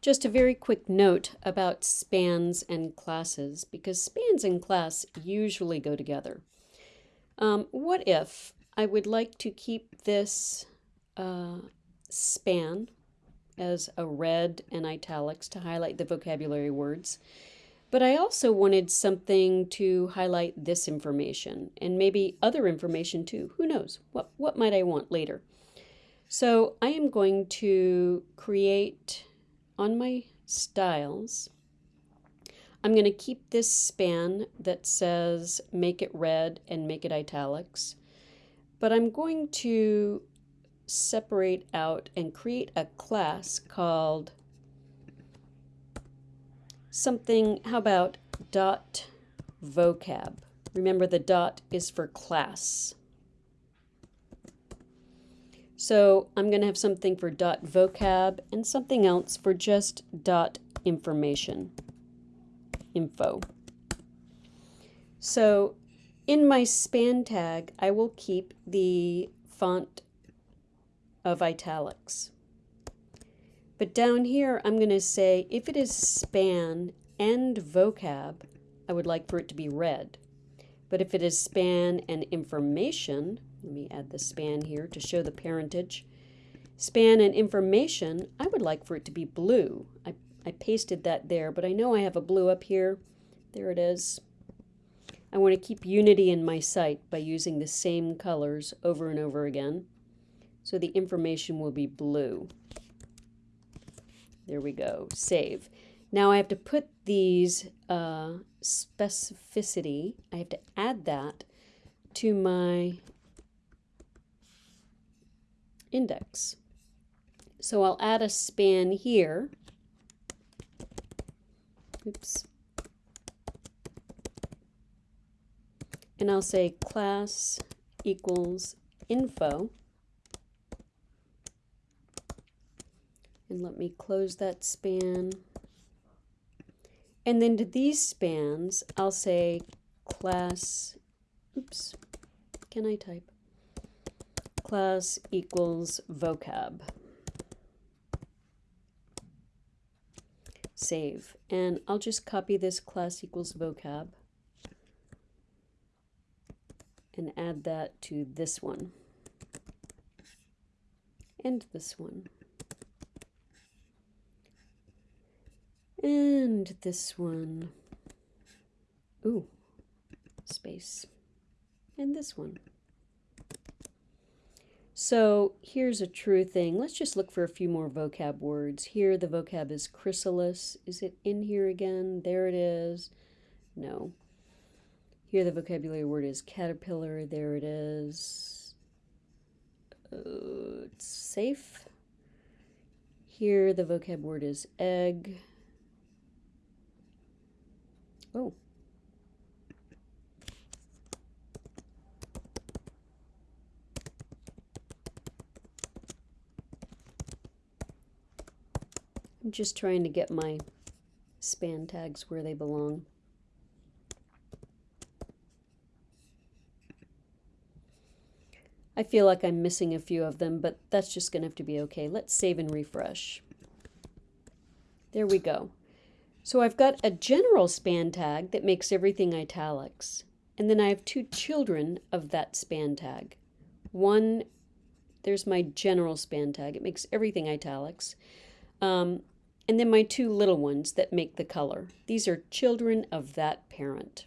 Just a very quick note about spans and classes, because spans and class usually go together. Um, what if I would like to keep this uh, span as a red and italics to highlight the vocabulary words, but I also wanted something to highlight this information and maybe other information too. Who knows? What, what might I want later? So I am going to create on my styles, I'm going to keep this span that says make it red and make it italics, but I'm going to separate out and create a class called something, how about dot vocab? Remember the dot is for class. So I'm going to have something for dot vocab and something else for just dot information, info. So in my span tag, I will keep the font of italics. But down here, I'm going to say if it is span and vocab, I would like for it to be red. But if it is span and information, let me add the span here to show the parentage. Span and information, I would like for it to be blue. I, I pasted that there, but I know I have a blue up here. There it is. I want to keep unity in my site by using the same colors over and over again. So the information will be blue. There we go, save. Now I have to put these uh, specificity, I have to add that to my index. So I'll add a span here. Oops. And I'll say class equals info. And let me close that span. And then to these spans, I'll say class, oops, can I type? Class equals vocab. Save. And I'll just copy this class equals vocab and add that to this one and this one and this one. Ooh, space. And this one. So here's a true thing. Let's just look for a few more vocab words. Here the vocab is chrysalis. Is it in here again? There it is. No. Here the vocabulary word is caterpillar. There it is. Uh, it's safe. Here the vocab word is egg. Oh, I'm just trying to get my span tags where they belong. I feel like I'm missing a few of them, but that's just going to have to be okay. Let's save and refresh. There we go. So I've got a general span tag that makes everything italics. And then I have two children of that span tag. One, there's my general span tag. It makes everything italics. Um, and then my two little ones that make the color. These are children of that parent.